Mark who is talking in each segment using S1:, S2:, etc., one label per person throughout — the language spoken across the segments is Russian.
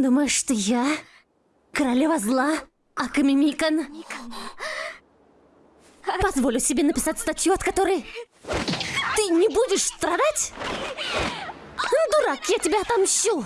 S1: Думаешь, что я королева зла, Аками Микан? Позволю себе написать статью, от которой ты не будешь страдать? Дурак, я тебя отомщу!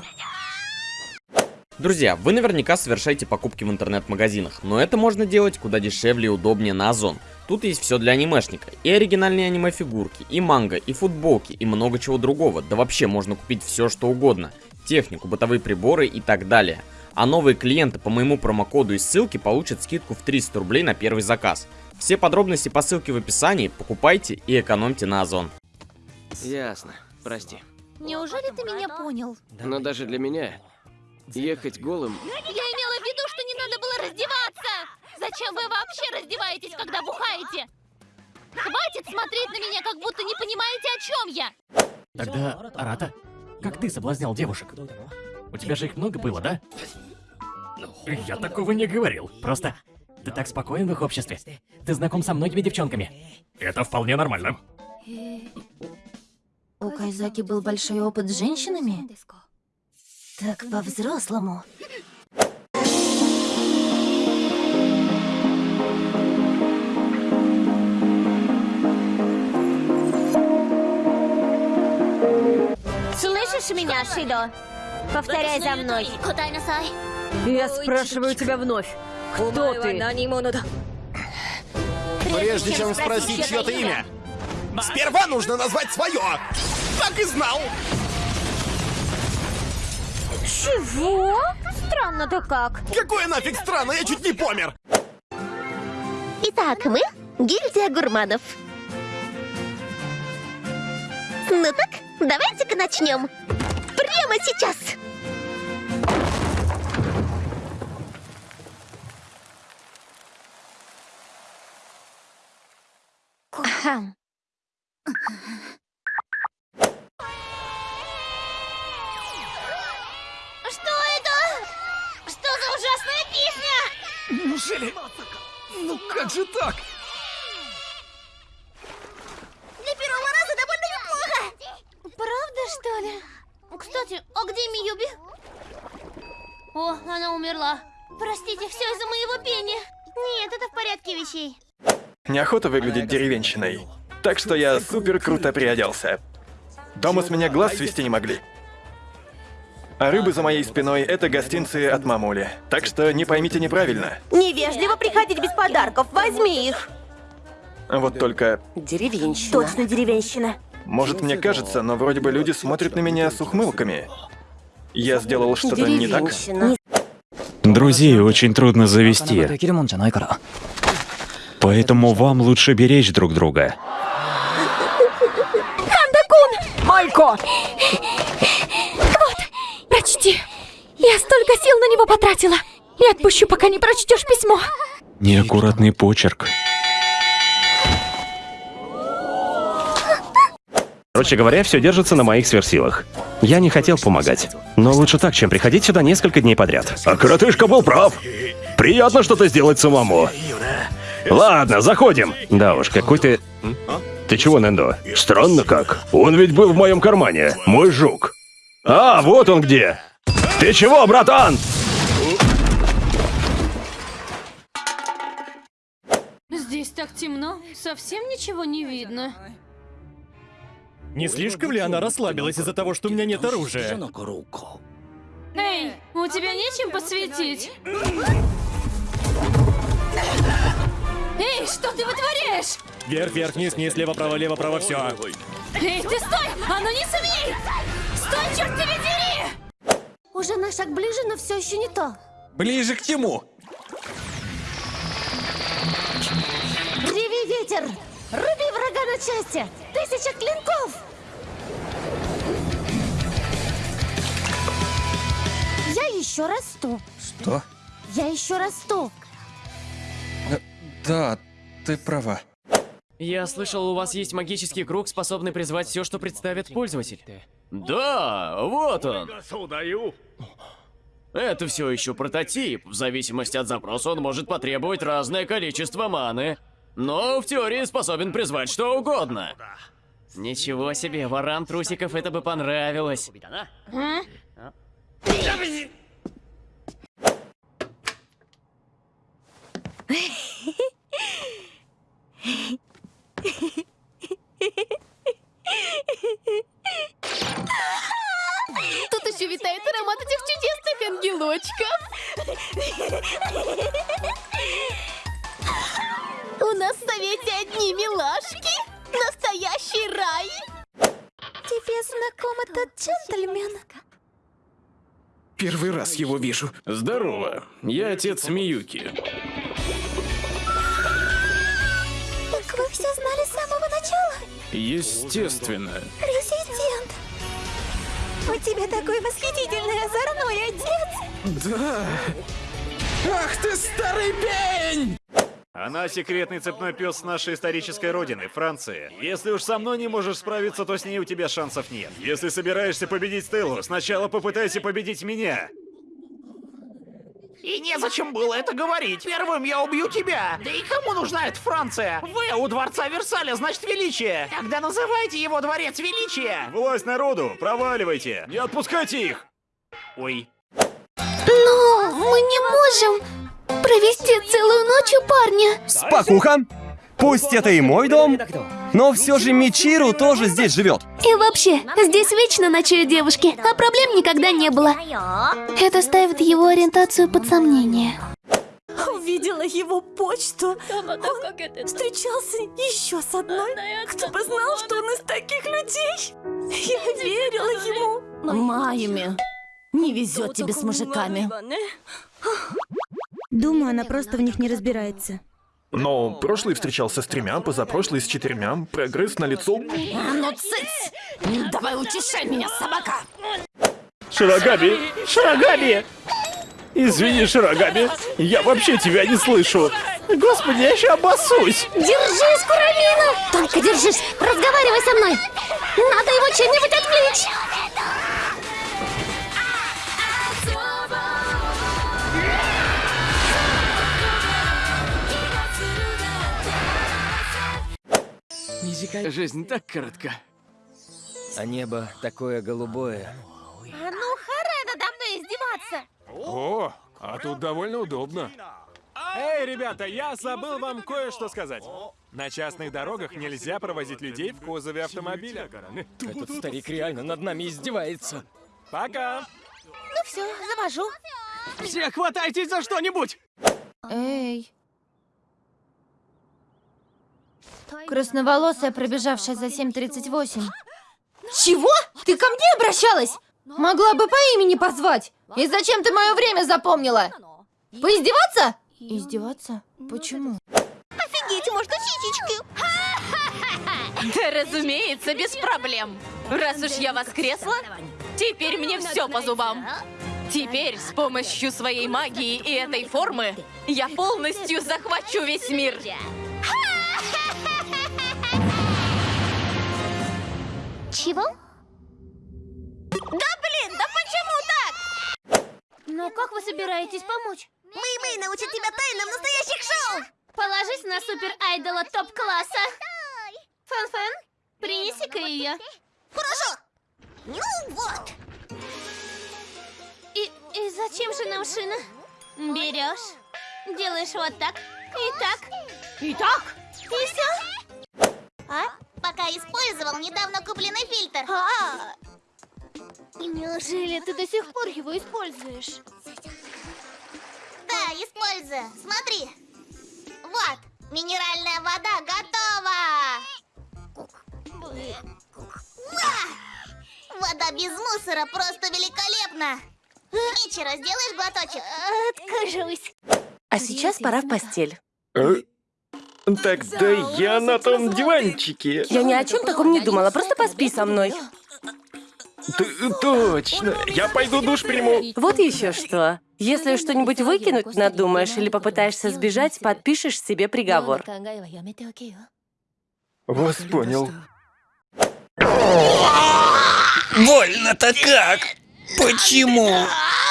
S2: Друзья, вы наверняка совершаете покупки в интернет-магазинах, но это можно делать куда дешевле и удобнее на Озон. Тут есть все для анимешника. И оригинальные аниме-фигурки, и манго, и футболки, и много чего другого. Да вообще можно купить все что угодно. Технику, бытовые приборы и так далее. А новые клиенты по моему промокоду и ссылке получат скидку в 300 рублей на первый заказ. Все подробности по ссылке в описании, покупайте и экономьте на Озон.
S3: Ясно, прости.
S1: Неужели ты меня понял?
S3: Но даже для меня ехать голым...
S1: Я имела в виду, что не надо было раздеваться! Зачем вы вообще раздеваетесь, когда бухаете? Хватит смотреть на меня, как будто не понимаете, о чем я!
S4: Тогда, Арата, как ты соблазнял девушек? У тебя же их много было, да? Я такого не говорил. Просто ты так спокоен в их обществе. Ты знаком со многими девчонками. Это вполне нормально.
S1: У Кайзаки был большой опыт с женщинами? Так по-взрослому.
S5: Меня, Шидо? Повторяй за мной.
S6: Я спрашиваю тебя вновь. Кто ты?
S7: Прежде чем спросить чье-то имя, сперва нужно назвать свое. Так и знал.
S5: Чего? Странно-то как.
S7: Какое нафиг странно, я чуть не помер.
S5: Итак, мы гильдия гурманов. Ну так, давайте-ка начнем. Прямо сейчас. Ахам. Что это? Что за ужасная песня?
S7: Неужели? Ну как же так?
S5: Кстати, а где Миюби? О, она умерла. Простите, все из-за моего пения. Нет, это в порядке вещей.
S8: Неохота выглядеть деревенщиной. Так что я супер круто приоделся. Дома с меня глаз свести не могли. А рыбы за моей спиной — это гостинцы от мамули. Так что не поймите неправильно.
S6: Невежливо приходить без подарков. Возьми их.
S8: Вот только,
S6: Деревенщина. Точно деревенщина.
S8: Может мне кажется, но вроде бы люди смотрят на меня с ухмылками. Я сделал что-то не так?
S9: Друзей очень трудно завести, поэтому вам лучше беречь друг друга.
S6: Майко!
S1: Прочти. Я столько сил на него потратила. Не отпущу, пока не прочтешь письмо.
S9: Неаккуратный почерк.
S10: Короче говоря, все держится на моих сверхсилах. Я не хотел помогать. Но лучше так, чем приходить сюда несколько дней подряд. А коротышка был прав. Приятно что-то сделать самому. Ладно, заходим. Да уж, какой ты... Ты чего, Нендо? Странно как. Он ведь был в моем кармане. Мой жук. А, вот он где. Ты чего, братан?
S1: Здесь так темно, совсем ничего не видно.
S4: Не слишком ли она расслабилась из-за того, что у меня нет оружия?
S1: Эй, у тебя нечем посветить? Эй, что ты вытворяешь?
S4: Вверх, вверх, вниз, вниз, лево, право, лево, право, все.
S1: Эй, ты стой! А ну не смей! Стой, черт тебя дери! Уже на шаг ближе, но все еще не то.
S7: Ближе к тему.
S1: Реви ветер! Руби врага на части! Тысяча клинков! Я еще расту.
S7: Что?
S1: Я еще расту.
S7: Да, ты права.
S3: Я слышал, у вас есть магический круг, способный призвать все, что представит пользователь. Да, вот он. Это все еще прототип. В зависимости от запроса он может потребовать разное количество маны. Но в теории способен призвать что угодно. Ничего себе, ворам трусиков это бы понравилось.
S5: А?
S8: Первый раз его вижу.
S11: Здорово, я отец Миюки.
S5: Так вы все знали с самого начала?
S11: Естественно.
S5: Резидент. У тебя такой восхитительный озорной отец.
S8: Да. Ах ты старый пень!
S4: Она секретный цепной пес нашей исторической родины, Франции. Если уж со мной не можешь справиться, то с ней у тебя шансов нет. Если собираешься победить Стеллу, сначала попытайся победить меня.
S12: И незачем было это говорить. Первым я убью тебя. Да и кому нужна эта Франция? Вы у дворца Версаля, значит величие. Тогда называйте его дворец величия.
S4: Власть народу, проваливайте. Не отпускайте их. Ой.
S5: Но мы не можем провести целую ночь у парня.
S13: Спокуха! Пусть это и мой дом, но все же Мичиру тоже здесь живет.
S5: И вообще, здесь вечно ночуют девушки, а проблем никогда не было. Это ставит его ориентацию под сомнение.
S14: Увидела его почту. Он встречался еще с одной. Кто бы знал, что он из таких людей. Я верила ему.
S1: Майюми, не везет тебе с мужиками.
S14: Думаю, она просто в них не разбирается.
S8: Но прошлый встречался с тремя, позапрошлый с четырьмя. Прогресс на лицо.
S1: А ну цыц! Давай утешай меня, собака!
S11: Широгаби! Широгаби! Извини, Широгаби, я вообще тебя не слышу. Господи, я еще обоссусь.
S5: Держись, Курамина! Только держись, разговаривай со мной! Надо его чем-нибудь отвлечь!
S3: Жизнь так коротка.
S15: А небо такое голубое.
S16: А ну, харе надо мной издеваться!
S17: О, а тут довольно удобно. Эй, ребята, я забыл вам кое-что сказать. На частных дорогах нельзя провозить людей в кузове автомобиля.
S15: Этот старик реально над нами издевается.
S17: Пока.
S16: Ну все, завожу.
S12: Все хватайтесь за что-нибудь!
S16: Эй. Красноволосая, пробежавшая за 7.38. Чего? Ты ко мне обращалась? Могла бы по имени позвать. И зачем ты мое время запомнила? Поиздеваться? Издеваться? Почему?
S5: Офигеть, можно сисечки?
S18: Да, разумеется, без проблем. Раз уж я воскресла, теперь мне все по зубам. Теперь с помощью своей магии и этой формы я полностью захвачу весь мир.
S5: Чего? Да блин, да почему так?
S16: Но как вы собираетесь помочь?
S5: Мы-мы научат тебя тайнам настоящих шоу! Положись на супер-айдола топ-класса. Фэн-фэн, принеси-ка ее. Хорошо. Ну вот. И, и зачем же нам шина? Берешь, делаешь вот так, и так, и так, и все. А? Пока использовал недавно купленный фильтр. А, Неужели ты до сих пор его используешь? Да, использую. Смотри. Вот, минеральная вода готова. Уа! Вода без мусора просто великолепна. Мичера, сделаешь глоточек? Откажусь.
S14: А сейчас пора в постель.
S8: Тогда я на том диванчике.
S14: Я ни о чем таком не думала, просто поспи со мной.
S8: Т- точно. Я пойду душ приму.
S14: Вот еще что. Если что-нибудь выкинуть надумаешь или попытаешься сбежать, подпишешь себе приговор.
S8: Вас понял.
S6: Больно-то как? Почему?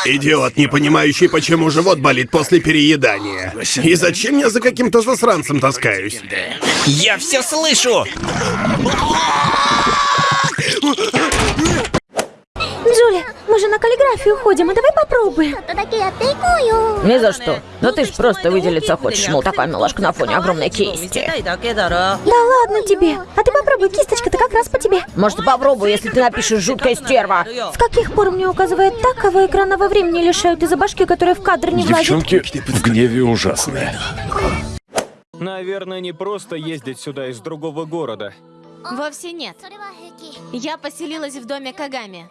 S19: Идиот, не понимающий, почему живот болит после переедания. И зачем я за каким-то засранцем таскаюсь?
S6: Я все слышу!
S5: Мы
S6: же на каллиграфию ходим, а давай попробуем.
S20: Ни за что. Да ты ж просто выделиться хочешь, мол, такая милашка на фоне огромной кисти.
S6: Да ладно тебе. А ты попробуй, кисточка-то как раз по тебе.
S20: Может, попробуй, если ты напишешь «жуткая стерва».
S6: С каких пор мне указывает так, кого экранного времени лишают из-за башки, которая в кадр не влазит?
S9: Девчонки в гневе ужасные.
S5: Наверное, не просто ездить сюда из другого города.
S18: Вовсе нет. Я поселилась в доме Кагами.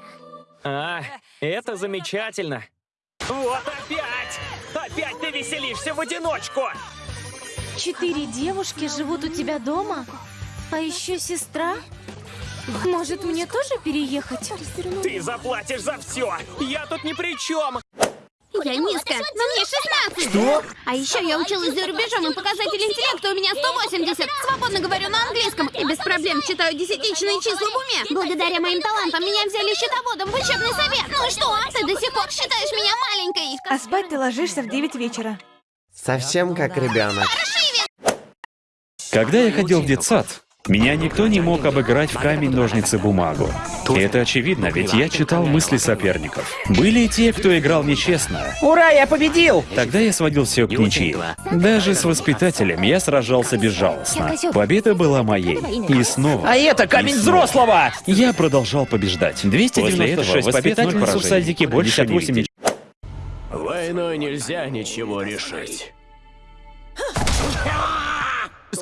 S5: А, это замечательно. Вот опять! Опять ты веселишься в одиночку!
S18: Четыре девушки живут у тебя дома? А еще сестра? Может, мне тоже переехать?
S5: Ты заплатишь за все! Я тут ни при чем!
S21: Я низко, но мне 16.
S5: Что?
S21: А еще я училась за рубежом, и показатель интеллекта у меня 180. Свободно говорю на английском и без проблем читаю десятичные числа в уме. Благодаря моим талантам меня взяли счетоводом в учебный совет. Ну что, ты до сих пор считаешь меня маленькой?
S22: А спать ты ложишься в 9 вечера.
S13: Совсем как ребенок.
S9: Когда я ходил в детсад, меня никто не мог обыграть в камень, ножницы, бумагу. И это очевидно, ведь я читал мысли соперников. Были и те, кто играл нечестно.
S23: Ура, я победил!
S9: Тогда я сводил все к ничьи. Даже с воспитателем я сражался безжалостно. Победа была моей. И снова.
S23: А это камень взрослого!
S9: Я продолжал побеждать. 296 побед, 0
S2: воспитательницу
S9: поражений.
S2: в садике больше не
S9: 58
S2: видеть. Войной нельзя ничего решить.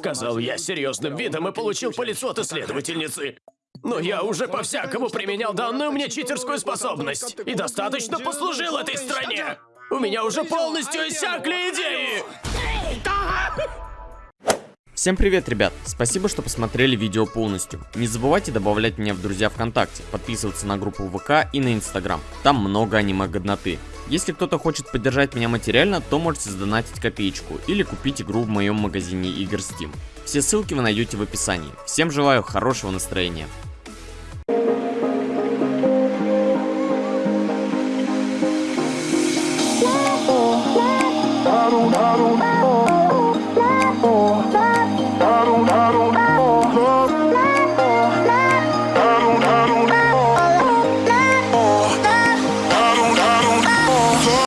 S2: Сказал я серьезным видом и получил по лицу от исследовательницы. Но я уже по-всякому применял данную мне читерскую способность. И достаточно послужил этой стране. У меня уже полностью иссякли идеи. Всем привет, ребят! Спасибо, что посмотрели видео полностью. Не забывайте добавлять меня в друзья ВКонтакте, подписываться на группу ВК и на Инстаграм. Там много аниме-годноты. Если кто-то хочет поддержать меня материально, то можете задонатить копеечку или купить игру в моем магазине игр Steam. Все ссылки вы найдете в описании. Всем желаю хорошего настроения.